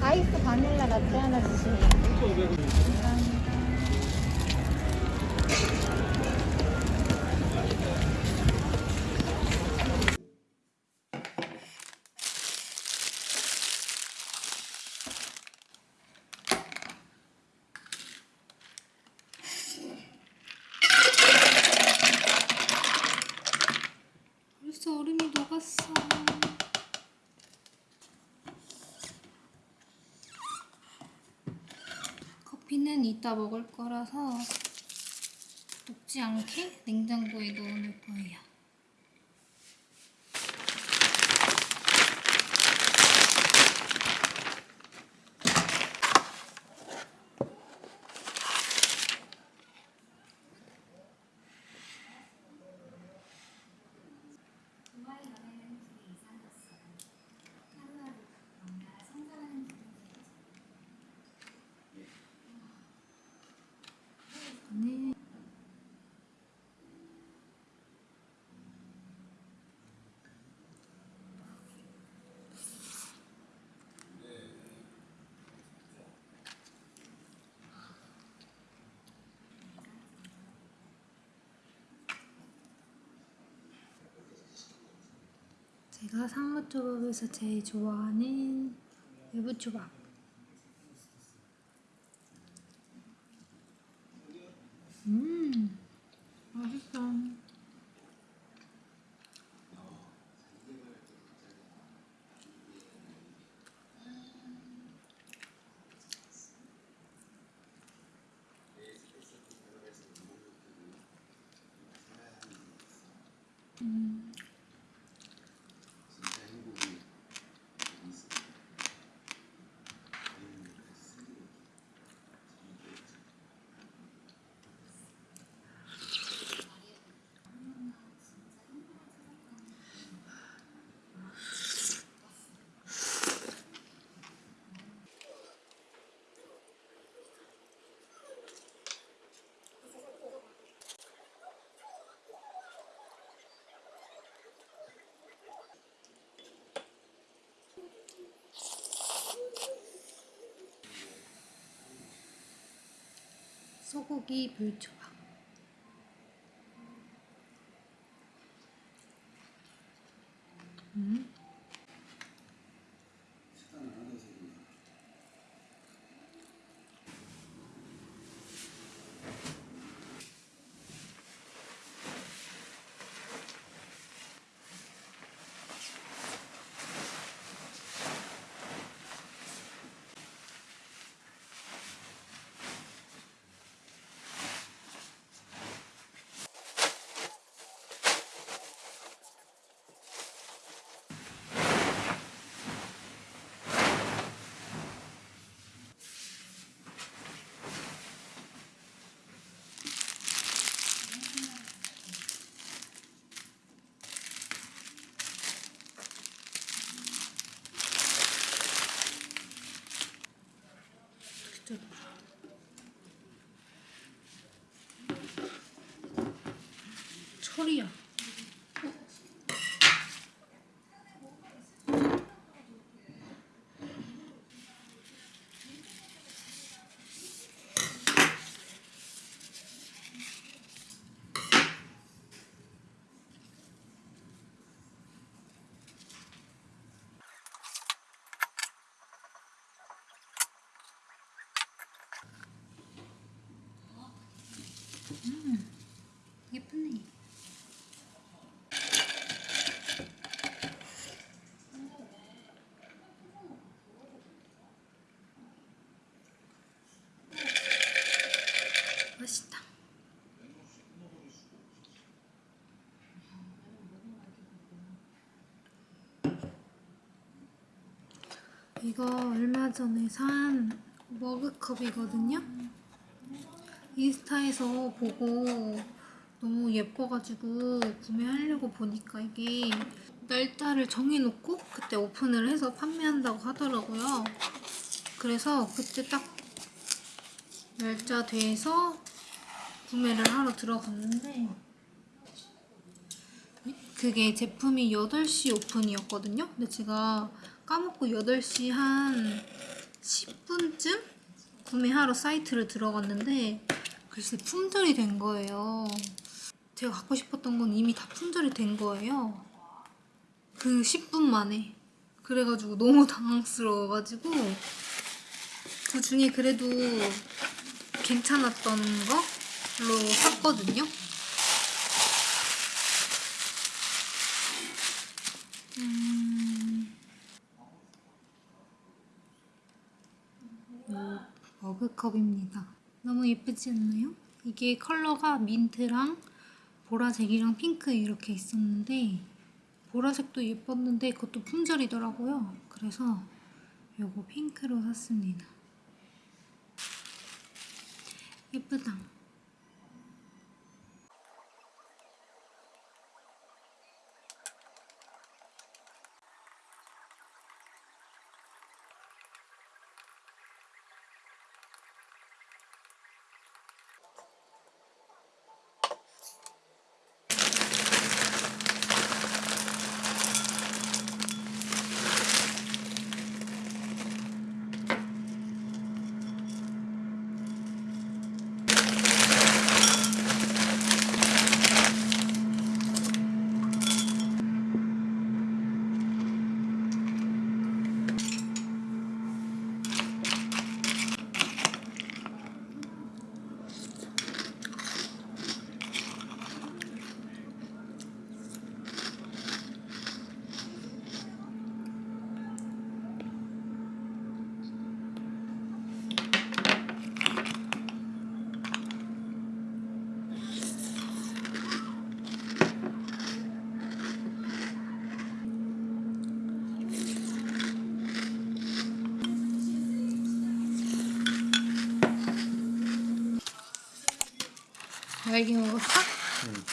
아이스 바닐라 라떼 하나 주세요. 커피는 이따 먹을 거라서 녹지 않게 냉장고에 넣어놓을 거예요. 제가 상무조밥에서 제일 좋아하는 외부 초밥. 음, 맛있어. 음. 소고기 불초 진짜 철이야. 예쁘네. 맛있다. 이거 얼마 전에 산 머그컵이거든요. 인스타에서 보고 너무 예뻐가지고 구매하려고 보니까 이게 날짜를 정해놓고 그때 오픈을 해서 판매한다고 하더라고요. 그래서 그때 딱 날짜 돼서 구매를 하러 들어갔는데 그게 제품이 8시 오픈이었거든요. 근데 제가 까먹고 8시 한 10분쯤 구매하러 사이트를 들어갔는데 글쎄 품절이 된 거예요. 제가 갖고 싶었던 건 이미 다 품절이 된 거예요. 그 10분 만에. 그래가지고 너무 당황스러워가지고 그 중에 그래도 괜찮았던 걸로 샀거든요. 음, 요 머그컵입니다. 너무 예쁘지 않나요? 이게 컬러가 민트랑 보라색이랑 핑크 이렇게 있었는데 보라색도 예뻤는데 그것도 품절이더라고요. 그래서 요거 핑크로 샀습니다. 예쁘다. 날개 먹었어? 응.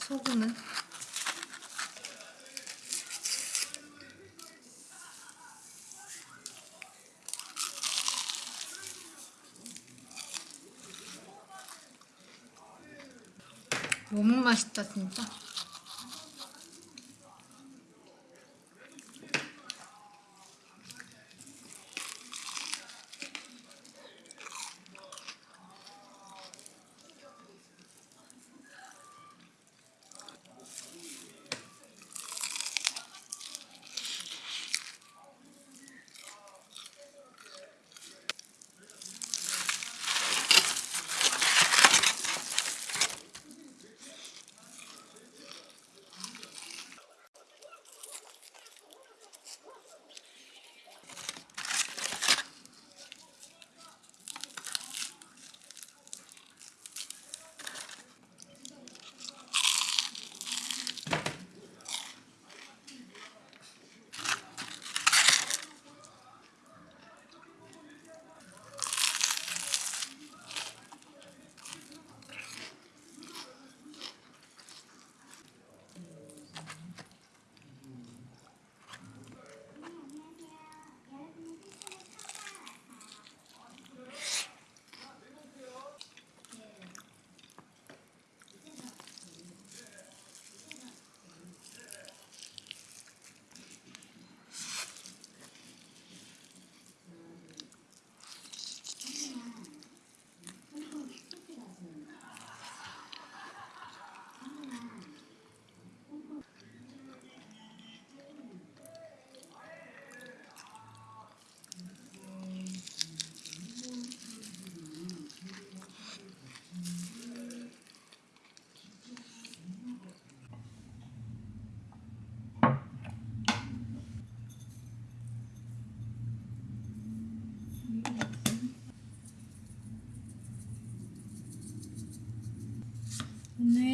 소금은? 너무 맛있다 진짜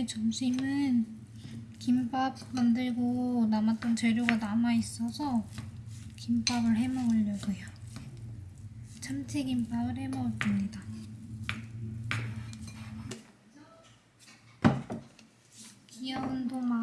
점심은 김밥 만들고 남았던 재료가 남아있어서 김밥을 해 먹으려고요. 참치김밥을 해 먹을 겁니다. 귀여운 도마.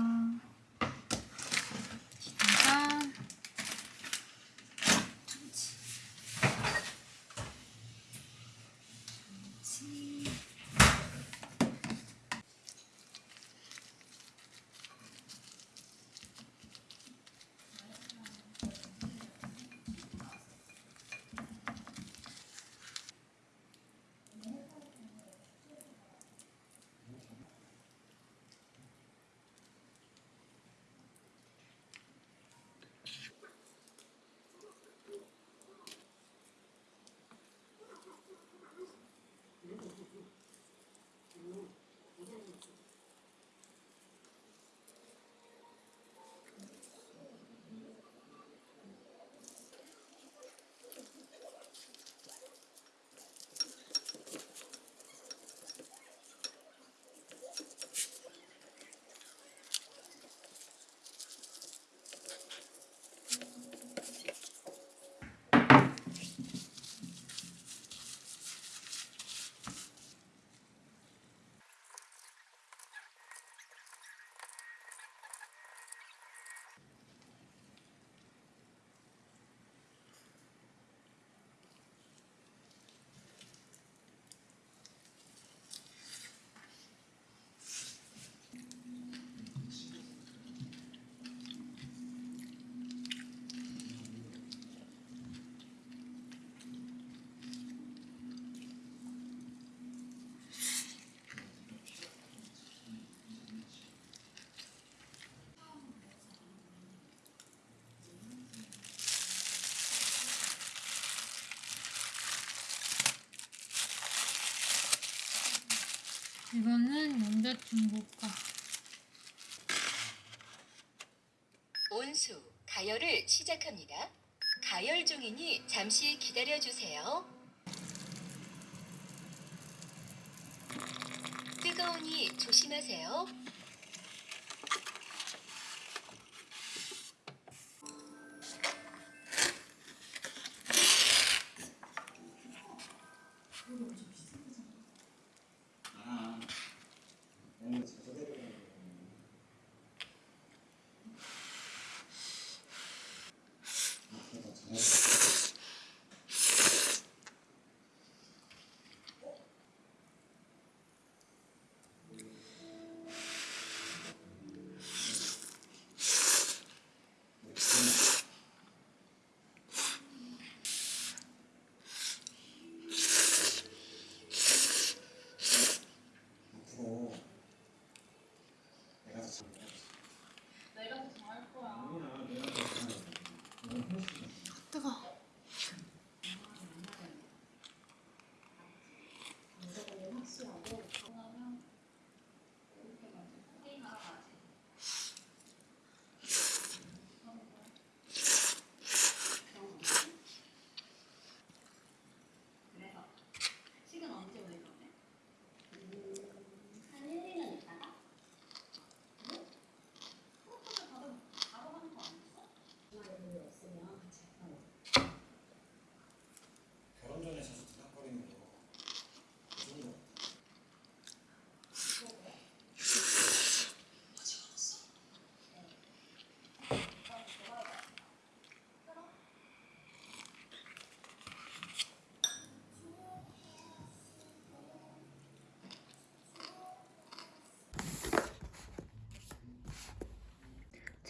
이거는 거. 온수, 가열을 시작합니다. 가열 중이니 잠시 기다려 주세요. 뜨거우니 조심하세요.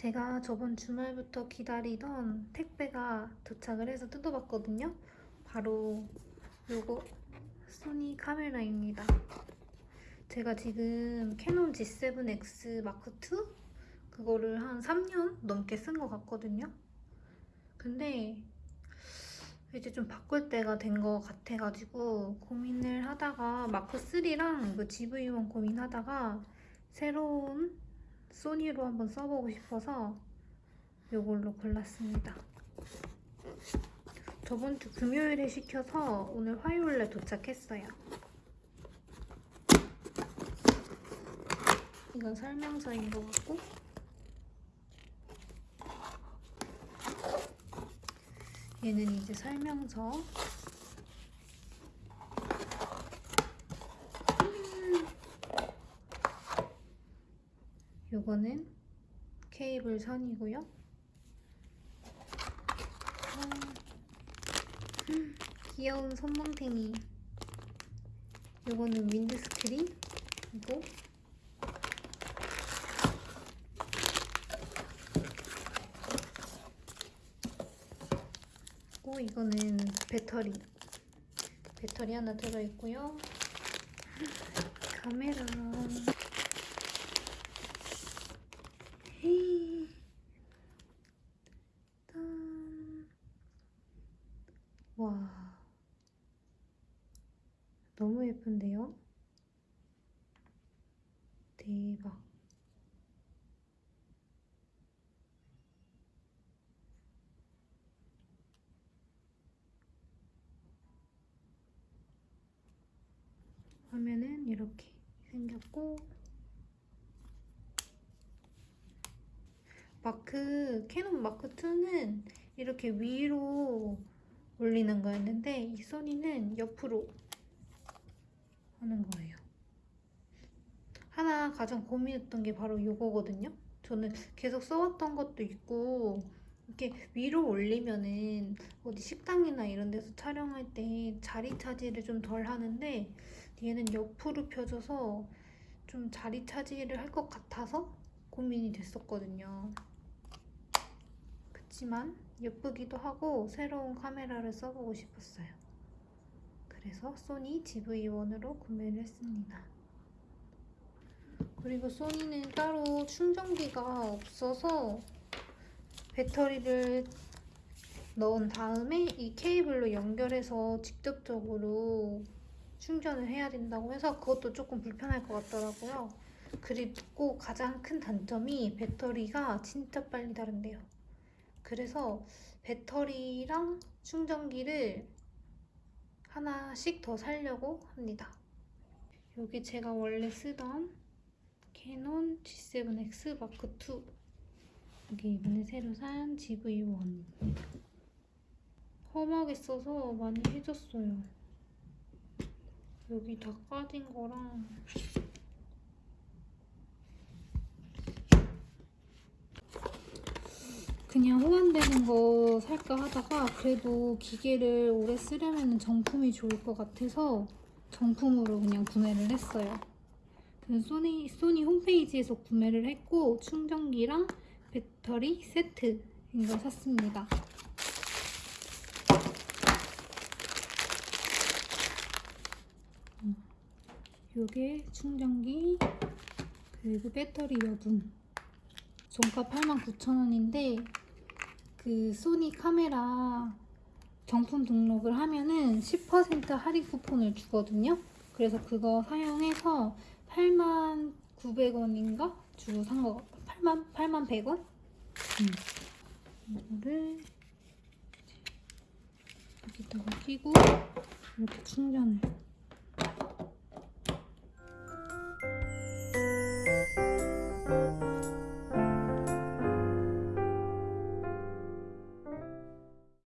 제가 저번 주말부터 기다리던 택배가 도착을 해서 뜯어봤거든요. 바로 요거 소니 카메라입니다. 제가 지금 캐논 G7X 마크 2 그거를 한 3년 넘게 쓴 것 같거든요. 근데 이제 좀 바꿀 때가 된 것 같아가지고 고민을 하다가 마크 3랑 이거 GV1 고민하다가 새로운 소니로 한번 써보고 싶어서 이걸로 골랐습니다. 저번 주 금요일에 시켜서 오늘 화요일에 도착했어요. 이건 설명서인 것 같고 얘는 이제 설명서 요거는 케이블 선이고요. 음, 귀여운 손뭉탱이. 요거는 윈드스크린 이고 고 이거는 배터리. 배터리 하나 들어있고요. 카메라. 너무 예쁜데요? 대박. 화면은 이렇게 생겼고 마크 캐논 마크 2는 이렇게 위로 올리는 거였는데 이 소니는 옆으로 하는 거예요. 하나 가장 고민했던 게 바로 이거거든요. 저는 계속 써왔던 것도 있고 이렇게 위로 올리면은 어디 식당이나 이런 데서 촬영할 때 자리 차지를 좀 덜 하는데 얘는 옆으로 펴져서 좀 자리 차지를 할 것 같아서 고민이 됐었거든요. 그치만 예쁘기도 하고 새로운 카메라를 써보고 싶었어요. 그래서 소니 GV1으로 구매를 했습니다. 그리고 소니는 따로 충전기가 없어서 배터리를 넣은 다음에 이 케이블로 연결해서 직접적으로 충전을 해야 된다고 해서 그것도 조금 불편할 것 같더라고요. 그리고 가장 큰 단점이 배터리가 진짜 빨리 닳는데요. 그래서 배터리랑 충전기를 하나씩 더 살려고 합니다. 여기 제가 원래 쓰던 캐논 G7X 마크 2 이게 이번에 새로 산 GV1 험하게 써서 많이 해줬어요. 여기 다 까진 거랑 그냥 호환되는 거 살까 하다가 그래도 기계를 오래 쓰려면 정품이 좋을 것 같아서 정품으로 그냥 구매를 했어요. 소니, 소니 홈페이지에서 구매를 했고 충전기랑 배터리 세트인 걸 샀습니다. 음, 요게 충전기 그리고 배터리 여분 종가 89,000원인데 그 소니 카메라 정품 등록을 하면은 10% 할인 쿠폰을 주거든요. 그래서 그거 사용해서 8만 900원인가 주고 산 거, 8만 8만 100원? 음. 이거를 여기다가 끼고 이렇게 충전을